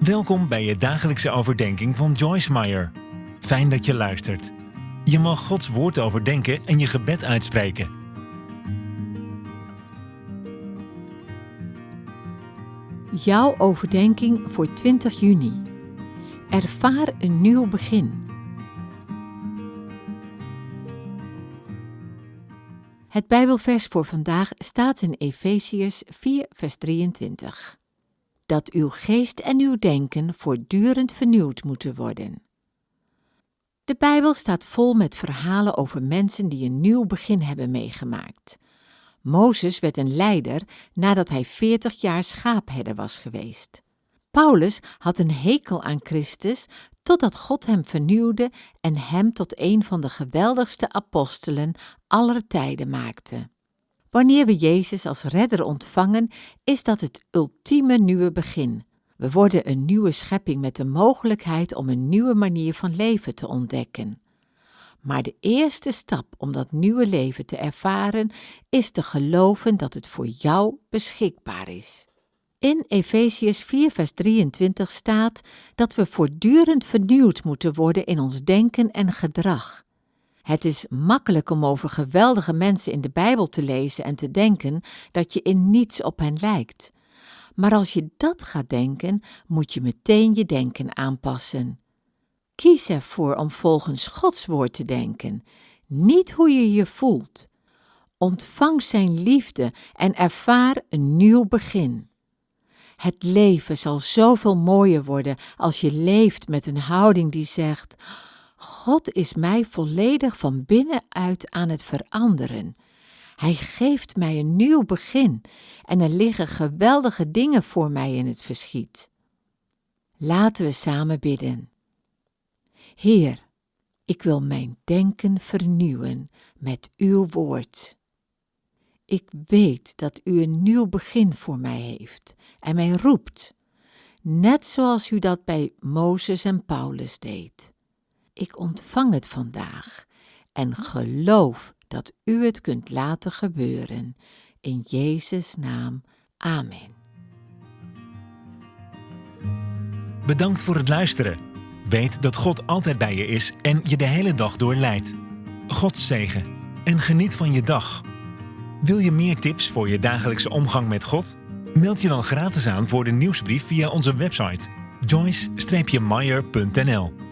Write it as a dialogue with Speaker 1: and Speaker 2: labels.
Speaker 1: Welkom bij je dagelijkse overdenking van Joyce Meyer. Fijn dat je luistert. Je mag Gods woord overdenken en je gebed uitspreken.
Speaker 2: Jouw overdenking voor 20 juni. Ervaar een nieuw begin. Het Bijbelvers voor vandaag staat in Efeziërs 4, vers 23. Dat uw geest en uw denken voortdurend vernieuwd moeten worden. De Bijbel staat vol met verhalen over mensen die een nieuw begin hebben meegemaakt. Mozes werd een leider nadat hij 40 jaar schaapherder was geweest. Paulus had een hekel aan Christus totdat God hem vernieuwde en hem tot een van de geweldigste apostelen aller tijden maakte. Wanneer we Jezus als redder ontvangen, is dat het ultieme nieuwe begin. We worden een nieuwe schepping met de mogelijkheid om een nieuwe manier van leven te ontdekken. Maar de eerste stap om dat nieuwe leven te ervaren is te geloven dat het voor jou beschikbaar is. In Efesiërs 4, vers 23 staat dat we voortdurend vernieuwd moeten worden in ons denken en gedrag. Het is makkelijk om over geweldige mensen in de Bijbel te lezen en te denken dat je in niets op hen lijkt. Maar als je dat gaat denken, moet je meteen je denken aanpassen. Kies ervoor om volgens Gods woord te denken, niet hoe je je voelt. Ontvang Zijn liefde en ervaar een nieuw begin. Het leven zal zoveel mooier worden als je leeft met een houding die zegt: God is mij volledig van binnenuit aan het veranderen. Hij geeft mij een nieuw begin en er liggen geweldige dingen voor mij in het verschiet. Laten we samen bidden. Heer, ik wil mijn denken vernieuwen met uw woord. Ik weet dat u een nieuw begin voor mij heeft en mij roept, net zoals u dat bij Mozes en Paulus deed. Ik ontvang het vandaag en geloof dat u het kunt laten gebeuren. In Jezus' naam. Amen.
Speaker 1: Bedankt voor het luisteren. Weet dat God altijd bij je is en je de hele dag door leidt. God zegen en geniet van je dag. Wil je meer tips voor je dagelijkse omgang met God? Meld je dan gratis aan voor de nieuwsbrief via onze website joyce-meyer.nl